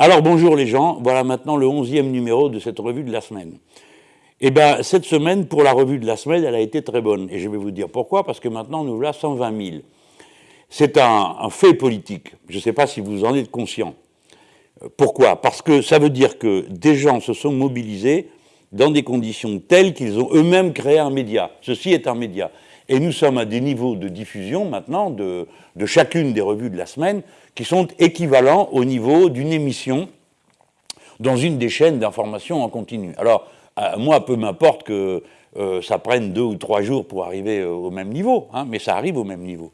Alors bonjour les gens, voilà maintenant le onzième numéro de cette revue de la semaine. Eh bien cette semaine, pour la revue de la semaine, elle a été très bonne. Et je vais vous dire pourquoi, parce que maintenant nous voilà 120 000. C'est un, fait politique, je ne sais pas si vous en êtes conscient. Euh, pourquoi? Parce que ça veut dire que des gens se sont mobilisés dans des conditions telles qu'ils ont eux-mêmes créé un média. Ceci est un média. Et nous sommes à des niveaux de diffusion maintenant de, chacune des revues de la semaine qui sont équivalents au niveau d'une émission dans une des chaînes d'information en continu. Alors, moi, peu m'importe que euh, ça prenne deux ou trois jours pour arriver euh, au même niveau, hein, mais ça arrive au même niveau.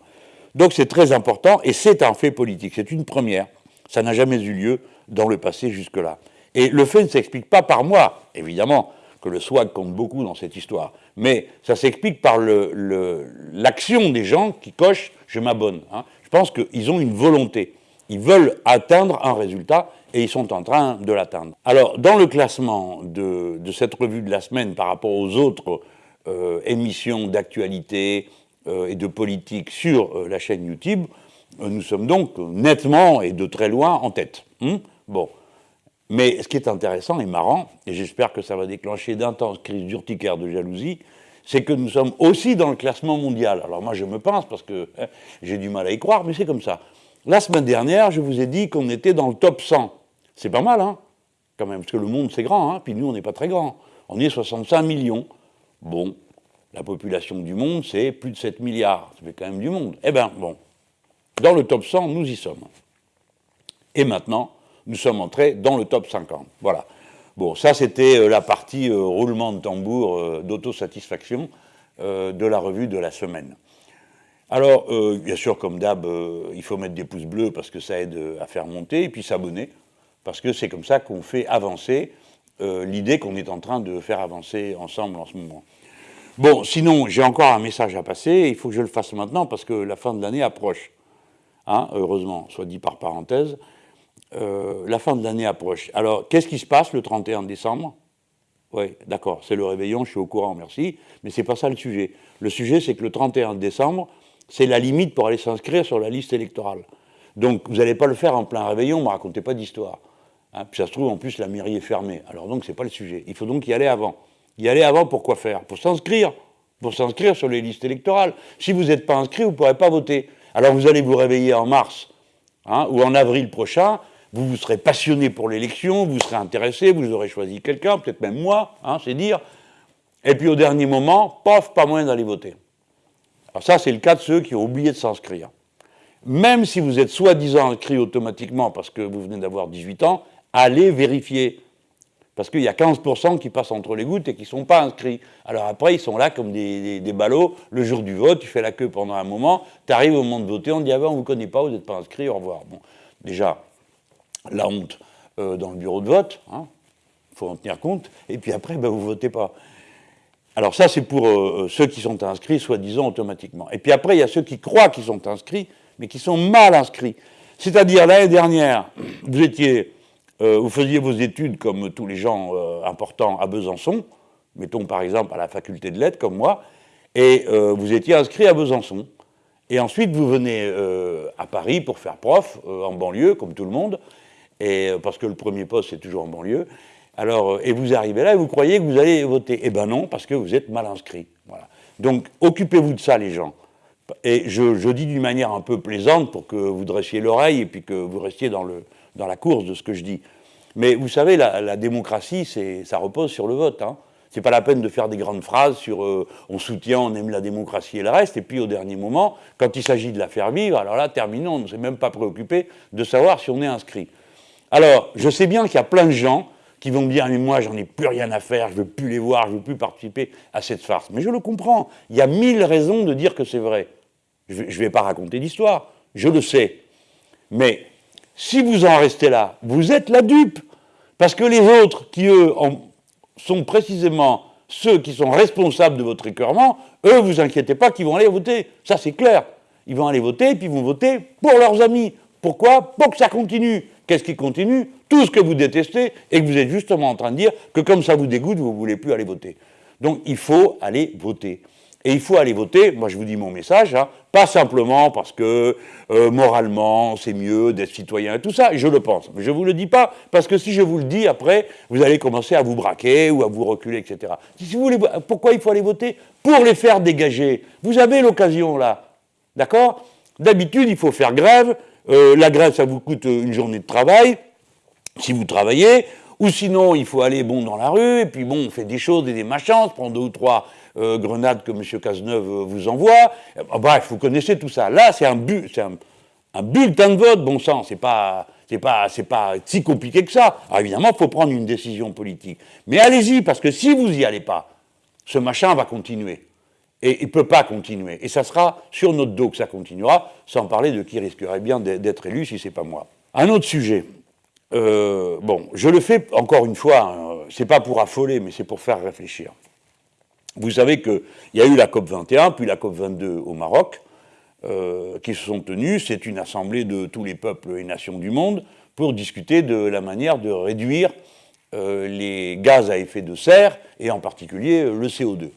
Donc c'est très important et c'est un fait politique, c'est une première. Ça n'a jamais eu lieu dans le passé jusque-là. Et le fait ne s'explique pas par moi, évidemment, que le swag compte beaucoup dans cette histoire. Mais ça s'explique par l'action des gens qui cochent « je m'abonne hein. Je pense qu'ils ont une volonté. Ils veulent atteindre un résultat et ils sont en train de l'atteindre. Alors, dans le classement de, cette revue de la semaine par rapport aux autres euh, émissions d'actualité euh, et de politique sur euh, la chaîne YouTube, nous sommes donc nettement et de très loin en tête. Hein. bon. Mais ce qui est intéressant et marrant, et j'espère que ça va déclencher d'intenses crises d'urticaire de jalousie, c'est que nous sommes aussi dans le classement mondial. Alors moi je me pense parce que hein, j'ai du mal à y croire, mais c'est comme ça. La semaine dernière, je vous ai dit qu'on était dans le top 100. C'est pas mal, hein, quand même, parce que le monde c'est grand, hein, puis nous on n'est pas très grand. On est 65 millions. Bon, la population du monde c'est plus de 7 milliards, ça fait quand même du monde. Eh bien, bon, dans le top 100, nous y sommes. Et maintenant, nous sommes entrés dans le top 50. Voilà. Bon, ça c'était euh, la partie euh, roulement de tambour euh, d'autosatisfaction de la revue de la semaine. Alors, bien sûr, comme d'hab, il faut mettre des pouces bleus parce que ça aide à faire monter, et puis s'abonner, parce que c'est comme ça qu'on fait avancer l'idée qu'on est en train de faire avancer ensemble en ce moment. Bon, sinon, j'ai encore un message à passer, il faut que je le fasse maintenant parce que la fin de l'année approche. Hein, heureusement, soit dit par parenthèse. Euh, la fin de l'année approche. Alors, qu'est-ce qui se passe le 31 décembre? Oui, d'accord, c'est le réveillon, je suis au courant, merci, mais ce n'est pas ça le sujet. Le sujet, c'est que le 31 décembre, c'est la limite pour aller s'inscrire sur la liste électorale. Donc, vous n'allez pas le faire en plein réveillon, ne me racontez pas d'histoire. Hein, puis ça se trouve, en plus, la mairie est fermée. Alors donc, ce n'est pas le sujet. Il faut donc y aller avant. Y aller avant, pour quoi faire? Pour s'inscrire. Pour s'inscrire sur les listes électorales. Si vous n'êtes pas inscrit, vous ne pourrez pas voter. Alors vous allez vous réveiller en mars hein, ou en avril prochain, vous vous serez passionné pour l'élection, vous serez intéressé, vous aurez choisi quelqu'un, peut-être même moi, hein, c'est dire. Et puis au dernier moment, pof, pas moyen d'aller voter. Alors ça, c'est le cas de ceux qui ont oublié de s'inscrire. Même si vous êtes soi-disant inscrit automatiquement parce que vous venez d'avoir 18 ans, allez vérifier. Parce qu'il y a 15% qui passent entre les gouttes et qui ne sont pas inscrits. Alors après, ils sont là comme des, ballots. Le jour du vote, tu fais la queue pendant un moment, tu arrives au moment de voter, on dit « Ah ben, on ne vous connaît pas, vous n'êtes pas inscrit, au revoir bon, ». Déjà, la honte euh, dans le bureau de vote, il hein, faut en tenir compte, et puis après, ben, vous ne votez pas. Alors ça, c'est pour euh, ceux qui sont inscrits, soi-disant, automatiquement. Et puis après, il y a ceux qui croient qu'ils sont inscrits, mais qui sont mal inscrits. C'est-à-dire, l'année dernière, vous étiez, euh, vous faisiez vos études comme tous les gens importants à Besançon, mettons par exemple à la faculté de lettres, comme moi, et vous étiez inscrit à Besançon. Et ensuite, vous venez à Paris pour faire prof, en banlieue, comme tout le monde, et, euh, parce que le premier poste, c'est toujours en banlieue. Alors, euh, et vous arrivez là et vous croyez que vous allez voter. Eh bien non, parce que vous êtes mal inscrit. Voilà. Donc, occupez-vous de ça, les gens. Et je, dis d'une manière un peu plaisante pour que vous dressiez l'oreille et puis que vous restiez dans, le, dans la course de ce que je dis. Mais vous savez, la, démocratie, ça repose sur le vote. Hein. C'est pas la peine de faire des grandes phrases sur euh, on soutient, on aime la démocratie et le reste, et puis au dernier moment, quand il s'agit de la faire vivre, alors là, terminons, on ne s'est même pas préoccupé de savoir si on est inscrit. Alors, je sais bien qu'il y a plein de gens qui vont me dire « mais moi, j'en ai plus rien à faire, je ne veux plus les voir, je ne veux plus participer à cette farce ». Mais je le comprends. Il y a mille raisons de dire que c'est vrai. Je ne vais pas raconter d'histoire, je le sais. Mais si vous en restez là, vous êtes la dupe. Parce que les autres, qui eux sont précisément ceux qui sont responsables de votre écœurement, eux, vous inquiétez pas qu'ils vont aller voter. Ça, c'est clair. Ils vont aller voter, puis ils vont voter pour leurs amis. Pourquoi? Pour que ça continue. Qu'est-ce qui continue? Tout ce que vous détestez et que vous êtes justement en train de dire que comme ça vous dégoûte, vous ne voulez plus aller voter. Donc il faut aller voter. Et il faut aller voter, moi je vous dis mon message, hein, pas simplement parce que euh, moralement c'est mieux d'être citoyen et tout ça, je le pense. Mais je ne vous le dis pas parce que si je vous le dis après, vous allez commencer à vous braquer ou à vous reculer, etc. Si vous voulez, pourquoi il faut aller voter? Pour les faire dégager. Vous avez l'occasion là, d'accord? D'habitude il faut faire grève, euh, la grève ça vous coûte une journée de travail, si vous travaillez, ou sinon il faut aller bon dans la rue, et puis bon on fait des choses et des machins, on prend deux ou trois euh, grenades que M. Cazeneuve euh, vous envoie. Euh, bref, vous connaissez tout ça. Là, c'est un, bulletin de vote, bon sang, c'est pas, pas, pas si compliqué que ça. Alors évidemment, il faut prendre une décision politique. Mais allez-y, parce que si vous n'y allez pas, ce machin va continuer. Et il ne peut pas continuer. Et ça sera sur notre dos que ça continuera, sans parler de qui risquerait bien d'être élu si ce n'est pas moi. Un autre sujet. bon, je le fais encore une fois, hein, c'est pas pour affoler, mais c'est pour faire réfléchir. Vous savez qu'il y a eu la COP 21, puis la COP 22 au Maroc, euh, qui se sont tenues. C'est une assemblée de tous les peuples et nations du monde pour discuter de la manière de réduire euh, les gaz à effet de serre, et en particulier euh, le CO2.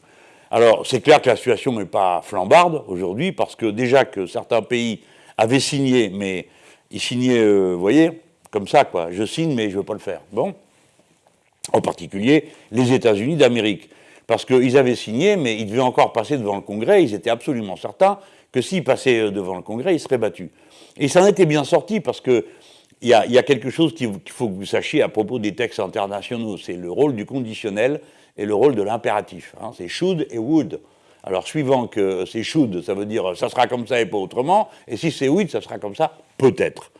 Alors, c'est clair que la situation n'est pas flambarde aujourd'hui, parce que déjà que certains pays avaient signé, mais ils signaient, vous voyez, comme ça, quoi. Je signe, mais je ne veux pas le faire. Bon. En particulier, les États-Unis d'Amérique parce qu'ils avaient signé, mais ils devaient encore passer devant le Congrès, ils étaient absolument certains que s'ils passaient euh, devant le Congrès, ils seraient battus. Et ça en était bien sorti, parce qu'il y, a, y a quelque chose qu'il faut que vous sachiez à propos des textes internationaux, c'est le rôle du conditionnel et le rôle de l'impératif. Hein. c'est should et would. Alors, suivant que c'est should, ça veut dire ça sera comme ça et pas autrement, et si c'est would, ça sera comme ça, peut-être.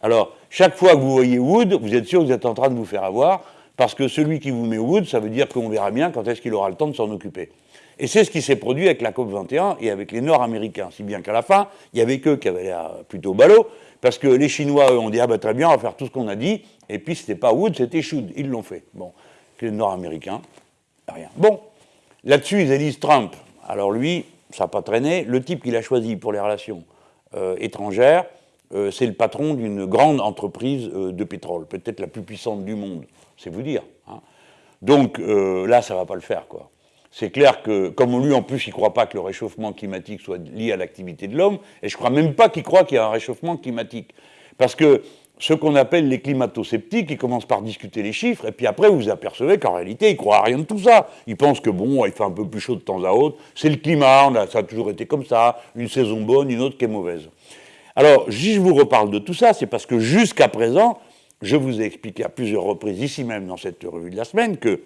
Alors, chaque fois que vous voyez would, vous êtes sûr que vous êtes en train de vous faire avoir, parce que celui qui vous met Wood, ça veut dire qu'on verra bien quand est-ce qu'il aura le temps de s'en occuper. Et c'est ce qui s'est produit avec la COP21 et avec les Nord-Américains, si bien qu'à la fin, il y avait qu'eux qui avaient l'air plutôt ballot, parce que les Chinois, eux, ont dit, ah ben très bien, on va faire tout ce qu'on a dit, et puis c'était pas Wood, c'était Shoud, ils l'ont fait. Bon, les Nord-Américains, rien. Bon, là-dessus, ils élisent Trump. Alors lui, ça n'a pas traîné, le type qu'il a choisi pour les relations euh, étrangères, euh, c'est le patron d'une grande entreprise euh, de pétrole, peut-être la plus puissante du monde c'est vous dire. Hein. Donc là, ça ne va pas le faire. quoi. C'est clair que, comme lui en plus, il ne croit pas que le réchauffement climatique soit lié à l'activité de l'homme, et je ne crois même pas qu'il croit qu'il y a un réchauffement climatique. Parce que ce qu'on appelle les climato-sceptiques, ils commencent par discuter les chiffres, et puis après, vous vous apercevez qu'en réalité, ils croient à rien de tout ça. Ils pensent que, bon, il fait un peu plus chaud de temps à autre, c'est le climat, ça a toujours été comme ça, une saison bonne, une autre qui est mauvaise. Alors, si je vous reparle de tout ça, c'est parce que jusqu'à présent, je vous ai expliqué à plusieurs reprises, ici même dans cette revue de la semaine, que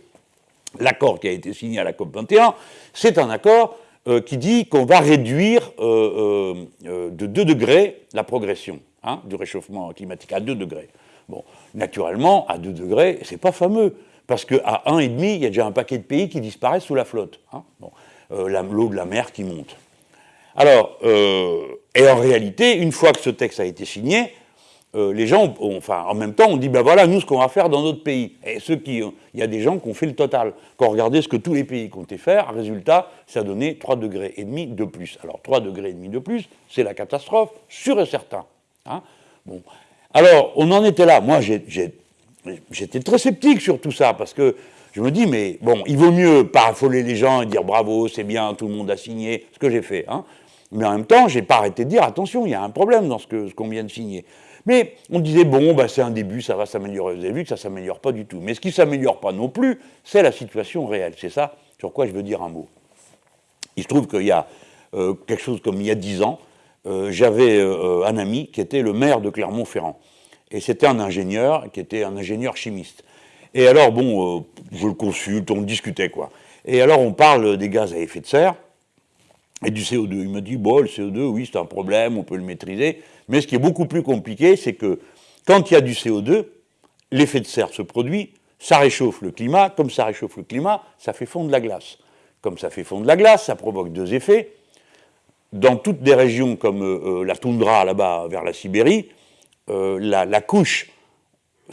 l'accord qui a été signé à la COP21, c'est un accord euh, qui dit qu'on va réduire euh, euh, de 2 degrés la progression hein, du réchauffement climatique, à 2 degrés. Bon, naturellement, à 2 degrés, c'est pas fameux, parce qu'à 1,5, il y a déjà un paquet de pays qui disparaissent sous la flotte. Hein, l'eau de la mer qui monte. Alors, et en réalité, une fois que ce texte a été signé, euh, les gens, enfin, en même temps, on dit, ben voilà, nous, ce qu'on va faire dans notre pays. Et ceux qui, il y a des gens qui ont fait le total. Quand on regardait ce que tous les pays comptaient faire, résultat, ça donnait 3 degrés et demi de plus. Alors, 3 degrés et demi de plus, c'est la catastrophe, sûr et certain. Hein. Alors, on en était là. Moi, j'étais très sceptique sur tout ça, parce que je me dis, mais bon, il vaut mieux pas les gens et dire bravo, c'est bien, tout le monde a signé, ce que j'ai fait. Hein. Mais en même temps, je n'ai pas arrêté de dire, attention, il y a un problème dans ce qu'on vient de signer. Mais on disait, bon, bah, c'est un début, ça va s'améliorer. Vous avez vu que ça ne s'améliore pas du tout. Mais ce qui ne s'améliore pas non plus, c'est la situation réelle. C'est ça sur quoi je veux dire un mot. Il se trouve qu'il y a euh, quelque chose comme il y a dix ans, euh, j'avais euh, un ami qui était le maire de Clermont-Ferrand. Et c'était un ingénieur, qui était un ingénieur chimiste. Et alors, bon, je le consulte, on discutait, quoi. Et alors, on parle des gaz à effet de serre et du CO2. Il me dit, bon, le CO2, oui, c'est un problème, on peut le maîtriser. Mais ce qui est beaucoup plus compliqué, c'est que quand il y a du CO2, l'effet de serre se produit, ça réchauffe le climat, comme ça réchauffe le climat, ça fait fondre la glace. Comme ça fait fondre la glace, ça provoque deux effets. Dans toutes des régions comme euh, euh, la toundra là-bas vers la Sibérie, euh, la, couche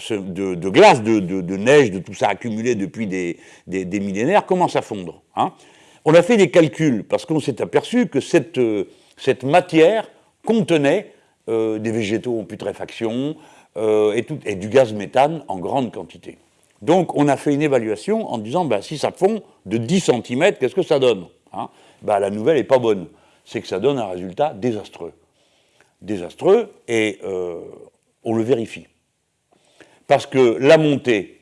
de, glace, de, neige, de tout ça accumulé depuis des, millénaires commence à fondre. Hein. On a fait des calculs parce qu'on s'est aperçu que cette, cette matière contenait euh, des végétaux en putréfaction euh, et, du gaz méthane en grande quantité. Donc on a fait une évaluation en disant, ben, si ça fond de 10 cm, qu'est-ce que ça donne hein, bah, la nouvelle n'est pas bonne. C'est que ça donne un résultat désastreux. Désastreux, et euh, on le vérifie. Parce que la montée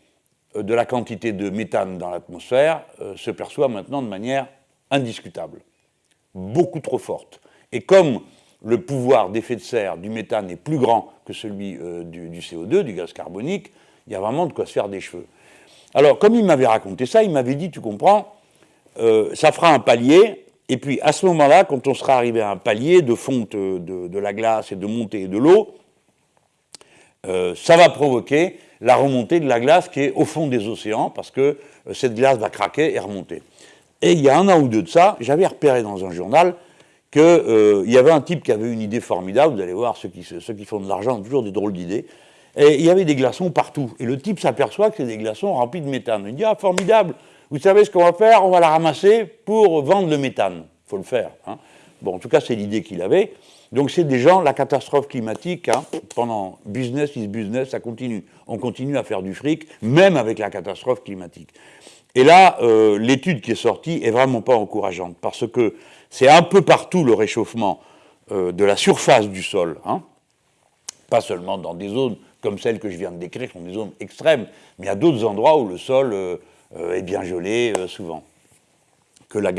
euh, de la quantité de méthane dans l'atmosphère euh, se perçoit maintenant de manière indiscutable, beaucoup trop forte. Et comme le pouvoir d'effet de serre du méthane est plus grand que celui du, du, CO2, du gaz carbonique, il y a vraiment de quoi se faire des cheveux. Alors, comme il m'avait raconté ça, il m'avait dit, tu comprends, ça fera un palier et puis, à ce moment-là, quand on sera arrivé à un palier de fonte de, la glace et de montée de l'eau, euh, ça va provoquer la remontée de la glace qui est au fond des océans, parce que euh, cette glace va craquer et remonter. Et il y a un an ou deux de ça, j'avais repéré dans un journal qu'il euh, y avait un type qui avait une idée formidable, vous allez voir, ceux qui, ceux qui font de l'argent ont toujours des drôles d'idées, et il y avait des glaçons partout. Et le type s'aperçoit que c'est des glaçons remplis de méthane. Il dit, ah, formidable, vous savez ce qu'on va faire? On va la ramasser pour vendre le méthane. Il faut le faire. Hein. Bon, en tout cas, c'est l'idée qu'il avait. Donc, c'est des gens, la catastrophe climatique, hein, pendant business is business, ça continue. On continue à faire du fric, même avec la catastrophe climatique. Et là, euh, l'étude qui est sortie est vraiment pas encourageante, parce que c'est un peu partout le réchauffement euh, de la surface du sol, hein. pas seulement dans des zones comme celles que je viens de décrire, qui sont des zones extrêmes, mais il y a d'autres endroits où le sol euh, est bien gelé euh, souvent, que la,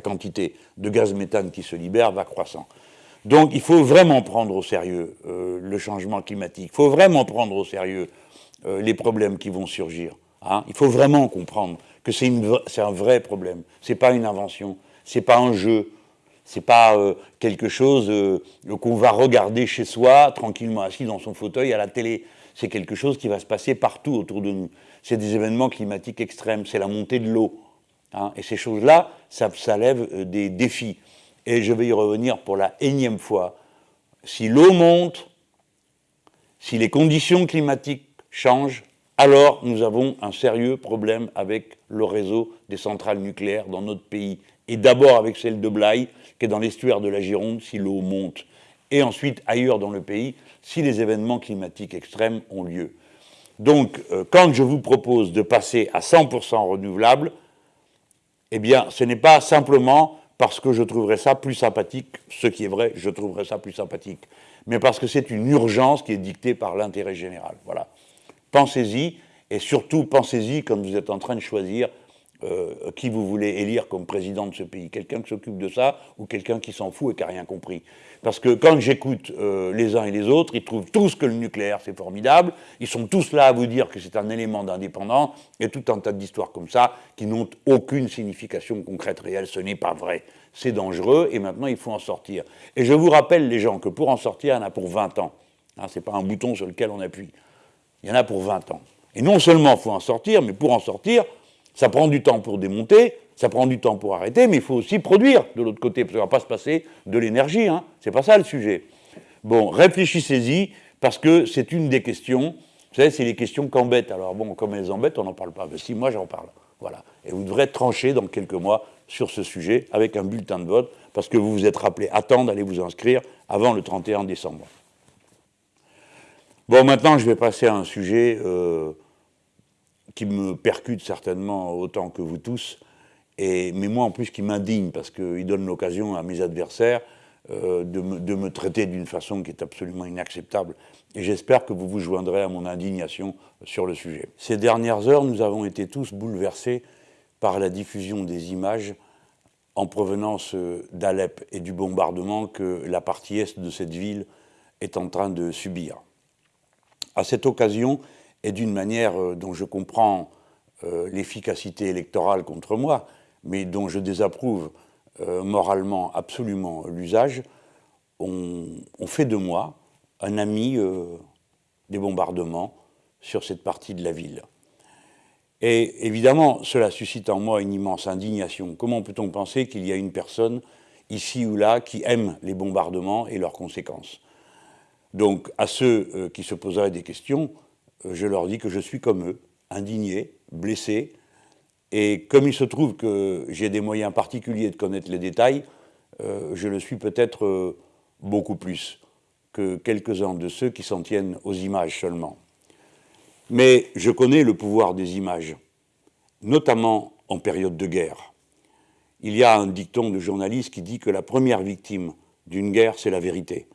quantité de gaz méthane qui se libère va croissant. Donc il faut vraiment prendre au sérieux euh, le changement climatique, il faut vraiment prendre au sérieux les problèmes qui vont surgir. Hein. Il faut vraiment comprendre que c'est un vrai problème, ce n'est pas une invention, ce n'est pas un jeu, ce n'est pas quelque chose qu'on va regarder chez soi, tranquillement assis dans son fauteuil à la télé. C'est quelque chose qui va se passer partout autour de nous c'est des événements climatiques extrêmes, c'est la montée de l'eau. Hein. et ces choses-là, ça, ça, lève euh, des défis. Et je vais y revenir pour la énième fois. Si l'eau monte, si les conditions climatiques changent, alors nous avons un sérieux problème avec le réseau des centrales nucléaires dans notre pays. Et d'abord avec celle de Blaye, qui est dans l'estuaire de la Gironde, si l'eau monte. Et ensuite ailleurs dans le pays, si les événements climatiques extrêmes ont lieu. Donc, euh, quand je vous propose de passer à 100% renouvelable, eh bien, ce n'est pas simplement parce que je trouverais ça plus sympathique, ce qui est vrai, je trouverais ça plus sympathique, mais parce que c'est une urgence qui est dictée par l'intérêt général. Voilà. Pensez-y, et surtout pensez-y quand vous êtes en train de choisir euh, qui vous voulez élire comme président de ce pays. Quelqu'un qui s'occupe de ça ou quelqu'un qui s'en fout et qui n'a rien compris. Parce que quand j'écoute euh, les uns et les autres, ils trouvent tous que le nucléaire c'est formidable, ils sont tous là à vous dire que c'est un élément d'indépendance, et tout un tas d'histoires comme ça qui n'ont aucune signification concrète réelle. Ce n'est pas vrai. C'est dangereux et maintenant il faut en sortir. Et je vous rappelle les gens que pour en sortir, il y en a pour 20 ans. Hein, ce n'est pas un bouton sur lequel on appuie. Il y en a pour 20 ans. Et non seulement il faut en sortir, mais pour en sortir, ça prend du temps pour démonter, ça prend du temps pour arrêter, mais il faut aussi produire de l'autre côté, parce qu'on ne va pas se passer de l'énergie, hein. c'est pas ça le sujet. Bon, réfléchissez-y, parce que c'est une des questions, vous savez, c'est les questions qu'embêtent. Alors bon, comme elles embêtent, on n'en parle pas. Mais si, moi j'en parle. Voilà. Et vous devrez trancher dans quelques mois sur ce sujet avec un bulletin de vote, parce que vous vous êtes rappelé à temps d'aller vous inscrire avant le 31 décembre. Bon, maintenant, je vais passer à un sujet euh, qui me percute certainement autant que vous tous, et, mais moi en plus qui m'indigne parce qu'il donne l'occasion à mes adversaires euh, de, me, de, me, traiter d'une façon qui est absolument inacceptable. Et j'espère que vous vous joindrez à mon indignation sur le sujet. Ces dernières heures, nous avons été tous bouleversés par la diffusion des images en provenance euh, d'Alep et du bombardement que la partie est de cette ville est en train de subir. À cette occasion, et d'une manière euh, dont je comprends euh, l'efficacité électorale contre moi, mais dont je désapprouve euh, moralement absolument l'usage, on, fait de moi un ami des bombardements sur cette partie de la ville. Et évidemment, cela suscite en moi une immense indignation. Comment peut-on penser qu'il y a une personne ici ou là qui aime les bombardements et leurs conséquences? Donc, à ceux qui se poseraient des questions, je leur dis que je suis comme eux, indigné, blessé, et comme il se trouve que j'ai des moyens particuliers de connaître les détails, euh, je le suis peut-être euh, beaucoup plus que quelques-uns de ceux qui s'en tiennent aux images seulement. Mais je connais le pouvoir des images, notamment en période de guerre. il y a un dicton de journaliste qui dit que la première victime d'une guerre, c'est la vérité.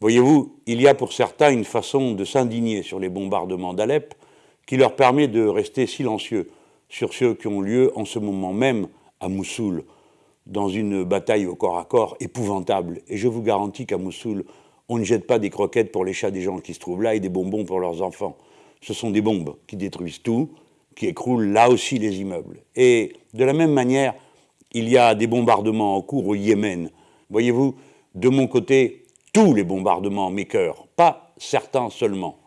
Voyez-vous, il y a pour certains une façon de s'indigner sur les bombardements d'Alep qui leur permet de rester silencieux sur ceux qui ont lieu en ce moment même à Mossoul, dans une bataille au corps à corps épouvantable. Et je vous garantis qu'à Mossoul, on ne jette pas des croquettes pour les chats des gens qui se trouvent là et des bonbons pour leurs enfants. Ce sont des bombes qui détruisent tout, qui écroulent là aussi les immeubles. Et de la même manière, il y a des bombardements en cours au Yémen. Voyez-vous, de mon côté, tous les bombardements m'écœurent, pas certains seulement.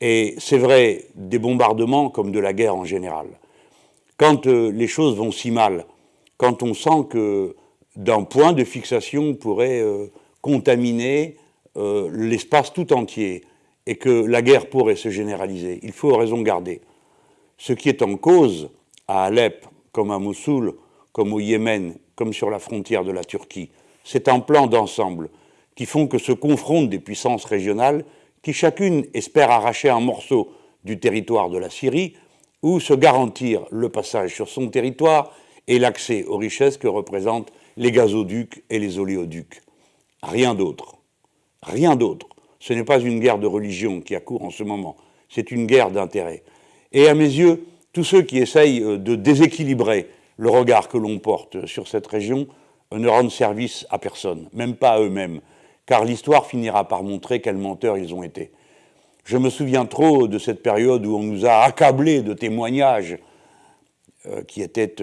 Et c'est vrai des bombardements comme de la guerre en général. Quand euh, les choses vont si mal, quand on sent que d'un point de fixation pourrait euh, contaminer euh, l'espace tout entier et que la guerre pourrait se généraliser, il faut raison garder. Ce qui est en cause à Alep, comme à Mossoul, comme au Yémen, comme sur la frontière de la Turquie, c'est un plan d'ensemble qui font que se confrontent des puissances régionales qui chacune espère arracher un morceau du territoire de la Syrie ou se garantir le passage sur son territoire et l'accès aux richesses que représentent les gazoducs et les oléoducs. Rien d'autre. Rien d'autre. Ce n'est pas une guerre de religion qui a cours en ce moment, c'est une guerre d'intérêt. Et à mes yeux, tous ceux qui essayent euh, de déséquilibrer le regard que l'on porte sur cette région euh, ne rendent service à personne, même pas à eux-mêmes, car l'histoire finira par montrer quels menteurs ils ont été. Je me souviens trop de cette période où on nous a accablés de témoignages euh, qui étaient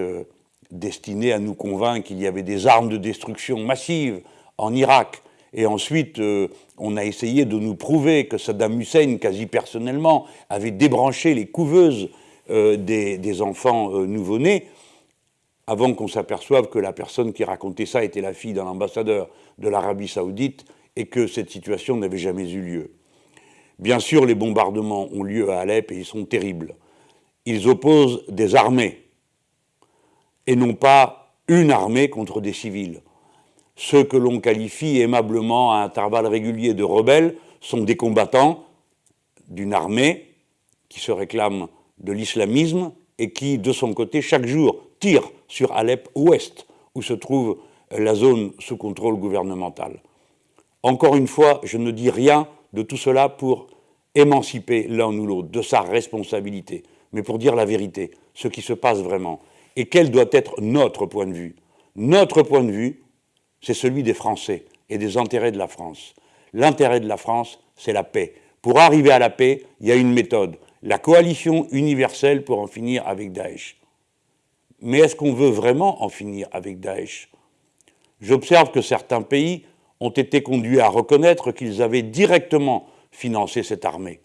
destiné à nous convaincre qu'il y avait des armes de destruction massive en Irak. Et ensuite, euh, on a essayé de nous prouver que Saddam Hussein, quasi personnellement, avait débranché les couveuses euh, des, enfants euh, nouveau-nés, avant qu'on s'aperçoive que la personne qui racontait ça était la fille d'un ambassadeur de l'Arabie saoudite et que cette situation n'avait jamais eu lieu. Bien sûr, les bombardements ont lieu à Alep et ils sont terribles. Ils opposent des armées et non pas une armée contre des civils. Ceux que l'on qualifie aimablement à intervalles réguliers de rebelles sont des combattants d'une armée qui se réclame de l'islamisme et qui, de son côté, chaque jour tire sur Alep ouest, où se trouve la zone sous contrôle gouvernemental. Encore une fois, je ne dis rien de tout cela pour émanciper l'un ou l'autre de sa responsabilité, mais pour dire la vérité, ce qui se passe vraiment et quel doit être notre point de vue? Notre point de vue, c'est celui des Français et des intérêts de la France. L'intérêt de la France, c'est la paix. Pour arriver à la paix, il y a une méthode, la coalition universelle pour en finir avec Daesh. Mais est-ce qu'on veut vraiment en finir avec Daesh? J'observe que certains pays ont été conduits à reconnaître qu'ils avaient directement financé cette armée.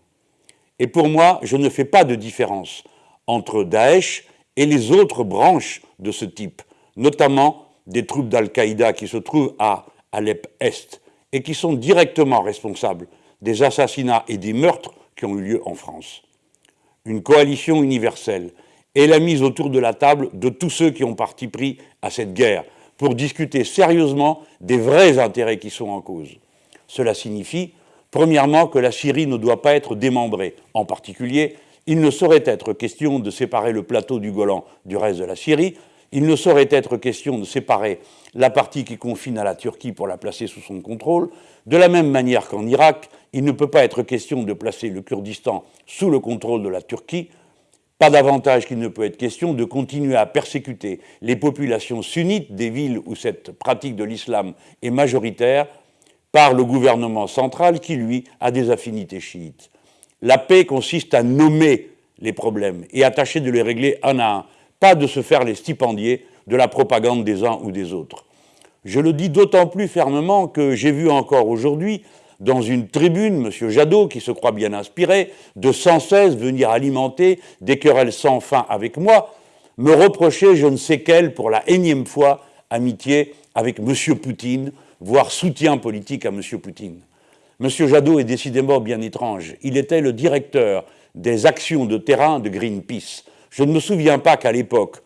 Et pour moi, je ne fais pas de différence entre Daesh et les autres branches de ce type, notamment des troupes d'Al-Qaïda qui se trouvent à Alep-Est et qui sont directement responsables des assassinats et des meurtres qui ont eu lieu en France. Une coalition universelle est la mise autour de la table de tous ceux qui ont parti pris à cette guerre pour discuter sérieusement des vrais intérêts qui sont en cause. Cela signifie, premièrement, que la Syrie ne doit pas être démembrée, en particulier il ne saurait être question de séparer le plateau du Golan du reste de la Syrie, il ne saurait être question de séparer la partie qui confine à la Turquie pour la placer sous son contrôle, de la même manière qu'en Irak, il ne peut pas être question de placer le Kurdistan sous le contrôle de la Turquie, pas davantage qu'il ne peut être question de continuer à persécuter les populations sunnites des villes où cette pratique de l'islam est majoritaire par le gouvernement central qui, lui, a des affinités chiites. La paix consiste à nommer les problèmes et à tâcher de les régler un à un, pas de se faire les stipendiers de la propagande des uns ou des autres. Je le dis d'autant plus fermement que j'ai vu encore aujourd'hui, dans une tribune, M. Jadot, qui se croit bien inspiré, de sans cesse venir alimenter des querelles sans fin avec moi, me reprocher je ne sais quelle, pour la énième fois, amitié avec M. Poutine, voire soutien politique à M. Poutine. M. Jadot est décidément bien étrange. Il était le directeur des actions de terrain de Greenpeace. Je ne me souviens pas qu'à l'époque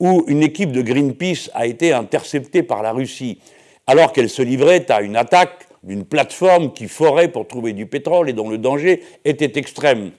où une équipe de Greenpeace a été interceptée par la Russie, alors qu'elle se livrait à une attaque d'une plateforme qui forait pour trouver du pétrole et dont le danger était extrême.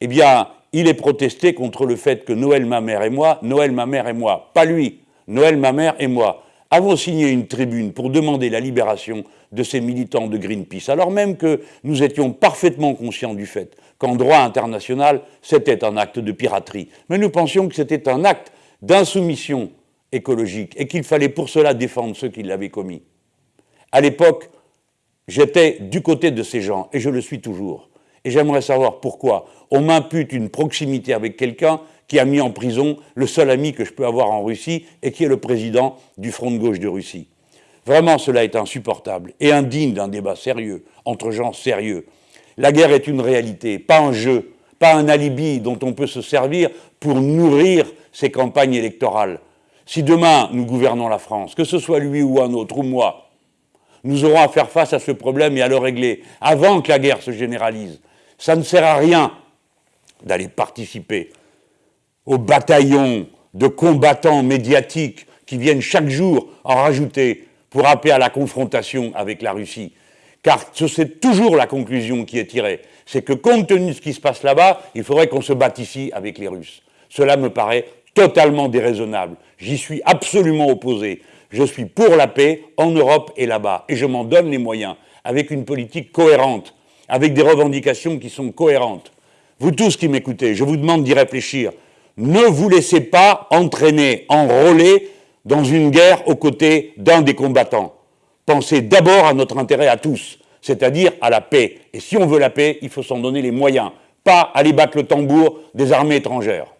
Eh bien, il est protesté contre le fait que Noël, ma mère et moi, Noël, ma mère et moi, pas lui, Noël, ma mère et moi, avons signé une tribune pour demander la libération de ces militants de Greenpeace, alors même que nous étions parfaitement conscients du fait qu'en droit international, c'était un acte de piraterie. Mais nous pensions que c'était un acte d'insoumission écologique et qu'il fallait pour cela défendre ceux qui l'avaient commis. À l'époque, j'étais du côté de ces gens et je le suis toujours. Et j'aimerais savoir pourquoi on m'impute une proximité avec quelqu'un qui a mis en prison le seul ami que je peux avoir en Russie et qui est le président du Front de gauche de Russie. Vraiment, cela est insupportable et indigne d'un débat sérieux, entre gens sérieux. La guerre est une réalité, pas un jeu, pas un alibi dont on peut se servir pour nourrir ses campagnes électorales. Si demain nous gouvernons la France, que ce soit lui ou un autre, ou moi, nous aurons à faire face à ce problème et à le régler avant que la guerre se généralise. Ça ne sert à rien d'aller participer aux bataillons de combattants médiatiques qui viennent chaque jour en rajouter pour appeler à la confrontation avec la Russie. Car c'est toujours la conclusion qui est tirée. C'est que compte tenu de ce qui se passe là-bas, il faudrait qu'on se batte ici avec les Russes. Cela me paraît totalement déraisonnable. J'y suis absolument opposé. Je suis pour la paix en Europe et là-bas. Et je m'en donne les moyens, avec une politique cohérente, avec des revendications qui sont cohérentes. Vous tous qui m'écoutez, je vous demande d'y réfléchir. Ne vous laissez pas entraîner, enrôler dans une guerre aux côtés d'un des combattants. Pensez d'abord à notre intérêt à tous, c'est-à-dire à la paix. Et si on veut la paix, il faut s'en donner les moyens, pas aller battre le tambour des armées étrangères.